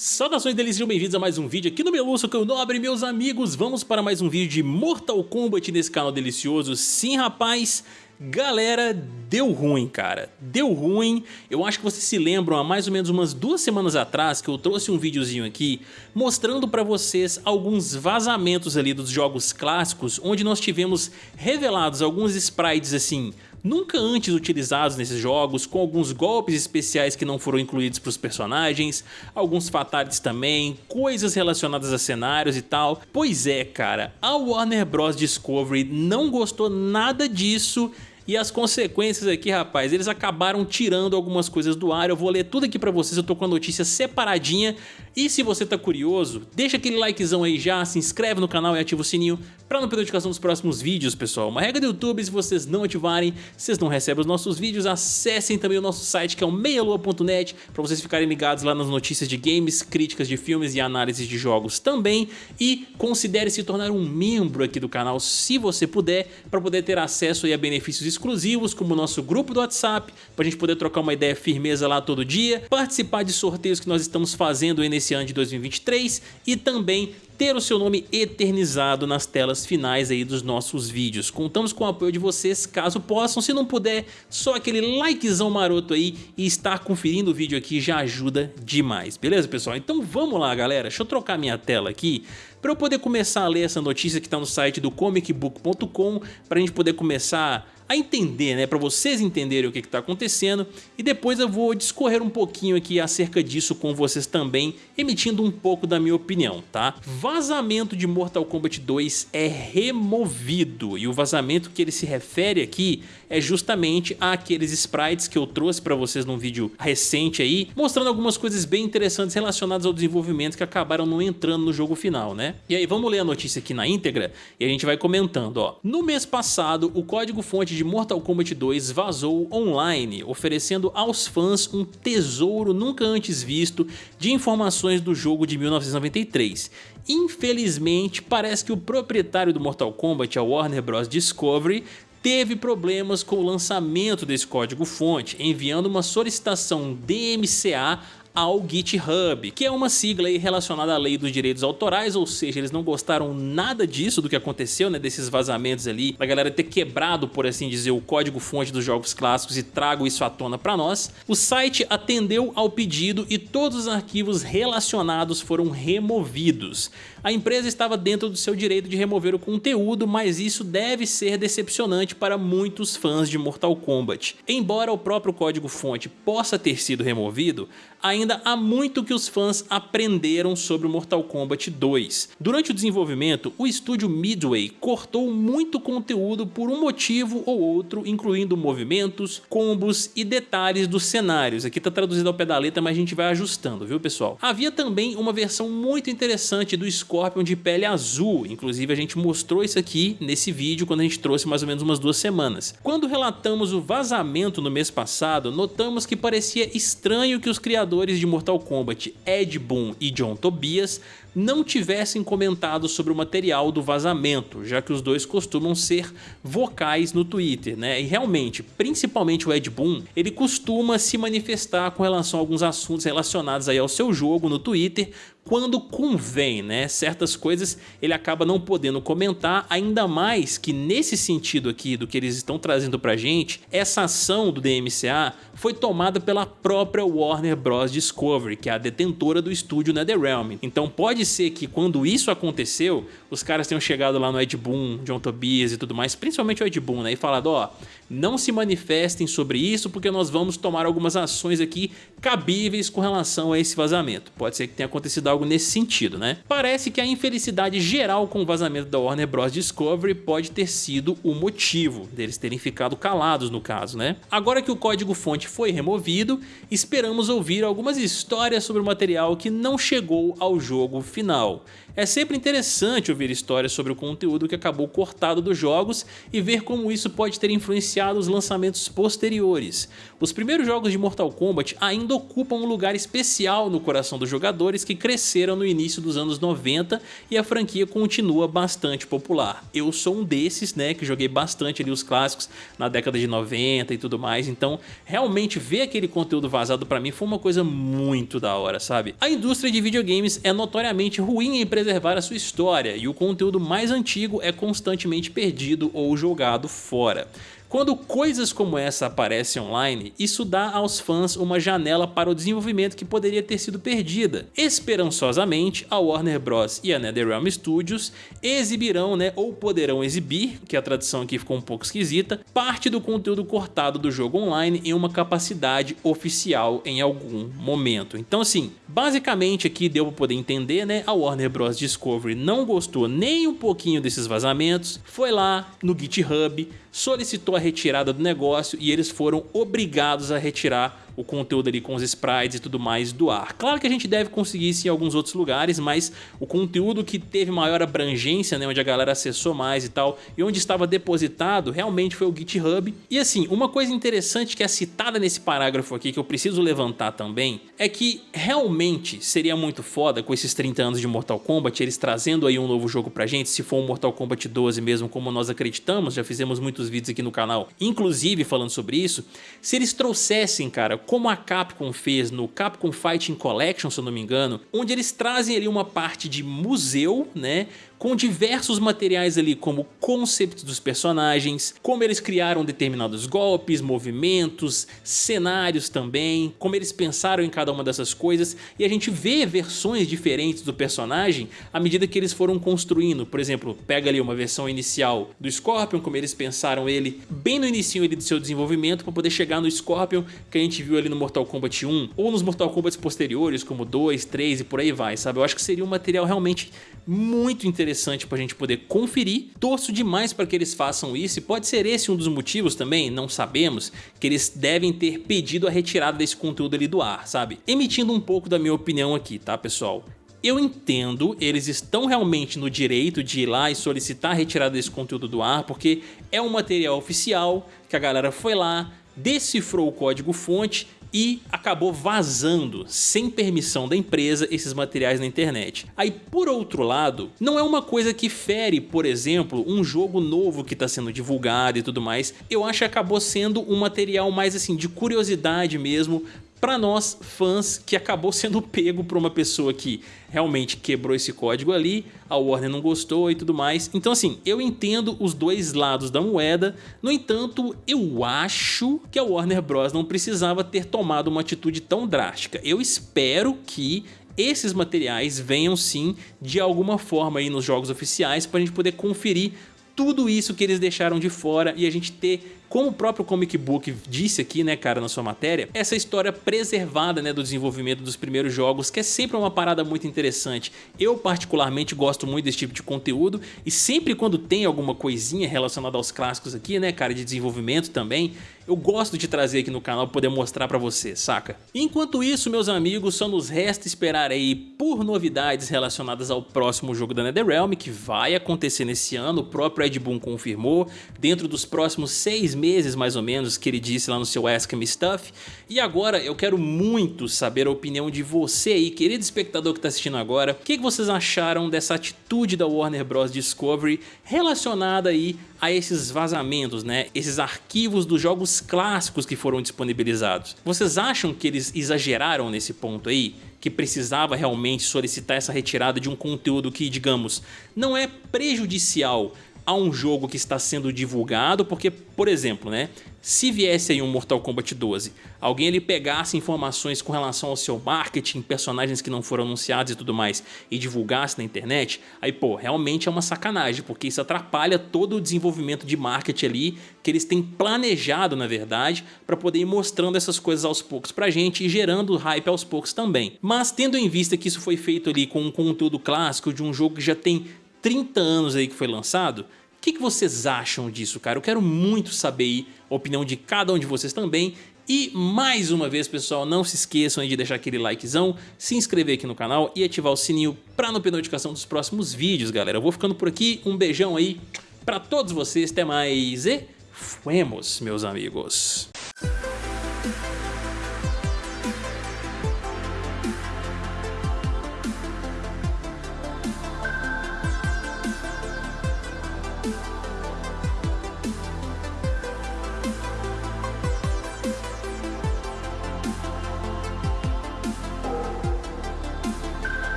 Saudações delícias, sejam bem-vindos a mais um vídeo aqui no Meluço, que é Nobre, meus amigos. Vamos para mais um vídeo de Mortal Kombat nesse canal delicioso. Sim, rapaz, Galera, deu ruim, cara. Deu ruim. Eu acho que vocês se lembram há mais ou menos umas duas semanas atrás que eu trouxe um videozinho aqui mostrando pra vocês alguns vazamentos ali dos jogos clássicos onde nós tivemos revelados alguns sprites assim nunca antes utilizados nesses jogos, com alguns golpes especiais que não foram incluídos para os personagens, alguns fatalities também, coisas relacionadas a cenários e tal. Pois é, cara, a Warner Bros. Discovery não gostou nada disso e as consequências aqui, rapaz, eles acabaram tirando algumas coisas do ar. Eu vou ler tudo aqui pra vocês, eu tô com a notícia separadinha. E se você tá curioso, deixa aquele likezão aí já, se inscreve no canal e ativa o sininho pra não perder notificação dos próximos vídeos, pessoal. Uma regra do YouTube, se vocês não ativarem, vocês não recebem os nossos vídeos. Acessem também o nosso site, que é o meialua.net, pra vocês ficarem ligados lá nas notícias de games, críticas de filmes e análises de jogos também. E considere se tornar um membro aqui do canal, se você puder, pra poder ter acesso a benefícios exclusivos, como o nosso grupo do WhatsApp, para a gente poder trocar uma ideia firmeza lá todo dia, participar de sorteios que nós estamos fazendo nesse ano de 2023 e também ter o seu nome eternizado nas telas finais aí dos nossos vídeos. Contamos com o apoio de vocês, caso possam, se não puder, só aquele likezão maroto aí e estar conferindo o vídeo aqui já ajuda demais, beleza pessoal? Então vamos lá galera, deixa eu trocar minha tela aqui para eu poder começar a ler essa notícia que está no site do comicbook.com, para a gente poder começar a entender, né, para vocês entenderem o que está acontecendo e depois eu vou discorrer um pouquinho aqui acerca disso com vocês também, emitindo um pouco da minha opinião, tá? Vazamento de Mortal Kombat 2 é removido e o vazamento que ele se refere aqui é justamente aqueles sprites que eu trouxe para vocês num vídeo recente aí, mostrando algumas coisas bem interessantes relacionadas ao desenvolvimento que acabaram não entrando no jogo final, né? E aí vamos ler a notícia aqui na íntegra e a gente vai comentando, ó. No mês passado, o código fonte de Mortal Kombat 2 vazou online, oferecendo aos fãs um tesouro nunca antes visto de informações do jogo de 1993. Infelizmente, parece que o proprietário do Mortal Kombat, a Warner Bros. Discovery, teve problemas com o lançamento desse código fonte, enviando uma solicitação DMCA ao GitHub, que é uma sigla relacionada à lei dos direitos autorais, ou seja, eles não gostaram nada disso, do que aconteceu, né, desses vazamentos ali, da galera ter quebrado, por assim dizer, o código fonte dos jogos clássicos e trago isso à tona para nós. O site atendeu ao pedido e todos os arquivos relacionados foram removidos. A empresa estava dentro do seu direito de remover o conteúdo, mas isso deve ser decepcionante para muitos fãs de Mortal Kombat. Embora o próprio código fonte possa ter sido removido, ainda há muito que os fãs aprenderam sobre o Mortal Kombat 2. Durante o desenvolvimento, o estúdio Midway cortou muito conteúdo por um motivo ou outro, incluindo movimentos, combos e detalhes dos cenários. Aqui está traduzido ao pé da letra, mas a gente vai ajustando, viu pessoal? Havia também uma versão muito interessante do Scorpion de pele azul, inclusive a gente mostrou isso aqui nesse vídeo quando a gente trouxe mais ou menos umas duas semanas. Quando relatamos o vazamento no mês passado, notamos que parecia estranho que os criadores criadores de Mortal Kombat Ed Boon e John Tobias não tivessem comentado sobre o material do vazamento, já que os dois costumam ser vocais no Twitter, né? E realmente, principalmente o Ed Boon, ele costuma se manifestar com relação a alguns assuntos relacionados aí ao seu jogo no Twitter, quando convém, né? Certas coisas ele acaba não podendo comentar, ainda mais que nesse sentido aqui do que eles estão trazendo pra gente, essa ação do DMCA foi tomada pela própria Warner Bros. Discovery, que é a detentora do estúdio NetherRealm. Então pode ser que quando isso aconteceu, os caras tenham chegado lá no Ed Boon, John Tobias e tudo mais, principalmente o Ed Boon, né, e falado, ó, não se manifestem sobre isso porque nós vamos tomar algumas ações aqui cabíveis com relação a esse vazamento. Pode ser que tenha acontecido algo nesse sentido, né? Parece que a infelicidade geral com o vazamento da Warner Bros. Discovery pode ter sido o motivo deles terem ficado calados no caso, né? Agora que o código fonte foi removido, esperamos ouvir algumas histórias sobre o material que não chegou ao jogo final. É sempre interessante ouvir histórias sobre o conteúdo que acabou cortado dos jogos e ver como isso pode ter influenciado os lançamentos posteriores. Os primeiros jogos de Mortal Kombat ainda ocupam um lugar especial no coração dos jogadores que cresceram no início dos anos 90 e a franquia continua bastante popular. Eu sou um desses, né, que joguei bastante ali os clássicos na década de 90 e tudo mais, então realmente ver aquele conteúdo vazado pra mim foi uma coisa muito da hora, sabe? A indústria de videogames é notoriamente ruim em preservar a sua história e o conteúdo mais antigo é constantemente perdido ou jogado fora. Quando coisas como essa aparecem online, isso dá aos fãs uma janela para o desenvolvimento que poderia ter sido perdida. Esperançosamente, a Warner Bros. e a NetherRealm Studios exibirão, né, ou poderão exibir, que a tradução aqui ficou um pouco esquisita, parte do conteúdo cortado do jogo online em uma capacidade oficial em algum momento. Então assim, basicamente aqui deu para poder entender, né, a Warner Bros. Discovery não gostou nem um pouquinho desses vazamentos, foi lá no GitHub, solicitou a retirada do negócio e eles foram obrigados a retirar o conteúdo ali com os sprites e tudo mais do ar. Claro que a gente deve conseguir isso em alguns outros lugares, mas o conteúdo que teve maior abrangência, né, onde a galera acessou mais e tal, e onde estava depositado, realmente foi o GitHub. E assim, uma coisa interessante que é citada nesse parágrafo aqui, que eu preciso levantar também, é que realmente seria muito foda com esses 30 anos de Mortal Kombat, eles trazendo aí um novo jogo pra gente, se for um Mortal Kombat 12 mesmo, como nós acreditamos, já fizemos muitos vídeos aqui no canal, inclusive falando sobre isso, se eles trouxessem, cara, como a Capcom fez no Capcom Fighting Collection, se eu não me engano, onde eles trazem ali uma parte de museu, né, com diversos materiais ali como conceitos dos personagens, como eles criaram determinados golpes, movimentos, cenários também, como eles pensaram em cada uma dessas coisas e a gente vê versões diferentes do personagem à medida que eles foram construindo. Por exemplo, pega ali uma versão inicial do Scorpion, como eles pensaram ele bem no início do seu desenvolvimento para poder chegar no Scorpion que a gente viu ali no Mortal Kombat 1 ou nos Mortal Kombat posteriores como 2, 3 e por aí vai, sabe? Eu acho que seria um material realmente muito interessante para a gente poder conferir. Torço demais para que eles façam isso e pode ser esse um dos motivos também, não sabemos, que eles devem ter pedido a retirada desse conteúdo ali do ar, sabe? Emitindo um pouco da minha opinião aqui, tá pessoal? Eu entendo, eles estão realmente no direito de ir lá e solicitar a retirada desse conteúdo do ar, porque é um material oficial, que a galera foi lá, decifrou o código fonte e acabou vazando, sem permissão da empresa, esses materiais na internet. Aí, por outro lado, não é uma coisa que fere, por exemplo, um jogo novo que está sendo divulgado e tudo mais. Eu acho que acabou sendo um material mais assim de curiosidade mesmo para nós fãs que acabou sendo pego por uma pessoa que realmente quebrou esse código ali, a Warner não gostou e tudo mais. Então assim, eu entendo os dois lados da moeda, no entanto, eu acho que a Warner Bros. não precisava ter tomado uma atitude tão drástica. Eu espero que esses materiais venham sim de alguma forma aí nos jogos oficiais para a gente poder conferir tudo isso que eles deixaram de fora e a gente ter como o próprio Comic Book disse aqui, né, cara, na sua matéria, essa história preservada, né, do desenvolvimento dos primeiros jogos, que é sempre uma parada muito interessante. Eu, particularmente, gosto muito desse tipo de conteúdo e sempre quando tem alguma coisinha relacionada aos clássicos aqui, né, cara, de desenvolvimento também, eu gosto de trazer aqui no canal para poder mostrar para você, saca? Enquanto isso, meus amigos, só nos resta esperar aí por novidades relacionadas ao próximo jogo da NetherRealm, que vai acontecer nesse ano, o próprio Ed Boon confirmou, dentro dos próximos seis meses mais ou menos que ele disse lá no seu Ask Me Stuff. E agora eu quero muito saber a opinião de você aí, querido espectador que está assistindo agora. O que, que vocês acharam dessa atitude da Warner Bros. Discovery relacionada aí a esses vazamentos, né? Esses arquivos dos jogos clássicos que foram disponibilizados. Vocês acham que eles exageraram nesse ponto aí? que precisava realmente solicitar essa retirada de um conteúdo que, digamos, não é prejudicial a um jogo que está sendo divulgado, porque, por exemplo, né, se viesse aí um Mortal Kombat 12, alguém ele pegasse informações com relação ao seu marketing, personagens que não foram anunciados e tudo mais, e divulgasse na internet, aí pô, realmente é uma sacanagem, porque isso atrapalha todo o desenvolvimento de marketing ali, que eles têm planejado, na verdade, para poder ir mostrando essas coisas aos poucos pra gente e gerando hype aos poucos também. Mas tendo em vista que isso foi feito ali com um conteúdo clássico de um jogo que já tem 30 anos aí que foi lançado, o que, que vocês acham disso, cara? Eu quero muito saber a opinião de cada um de vocês também. E mais uma vez, pessoal, não se esqueçam de deixar aquele likezão, se inscrever aqui no canal e ativar o sininho para não perder notificação dos próximos vídeos, galera. Eu vou ficando por aqui, um beijão aí para todos vocês, até mais e fuemos, meus amigos.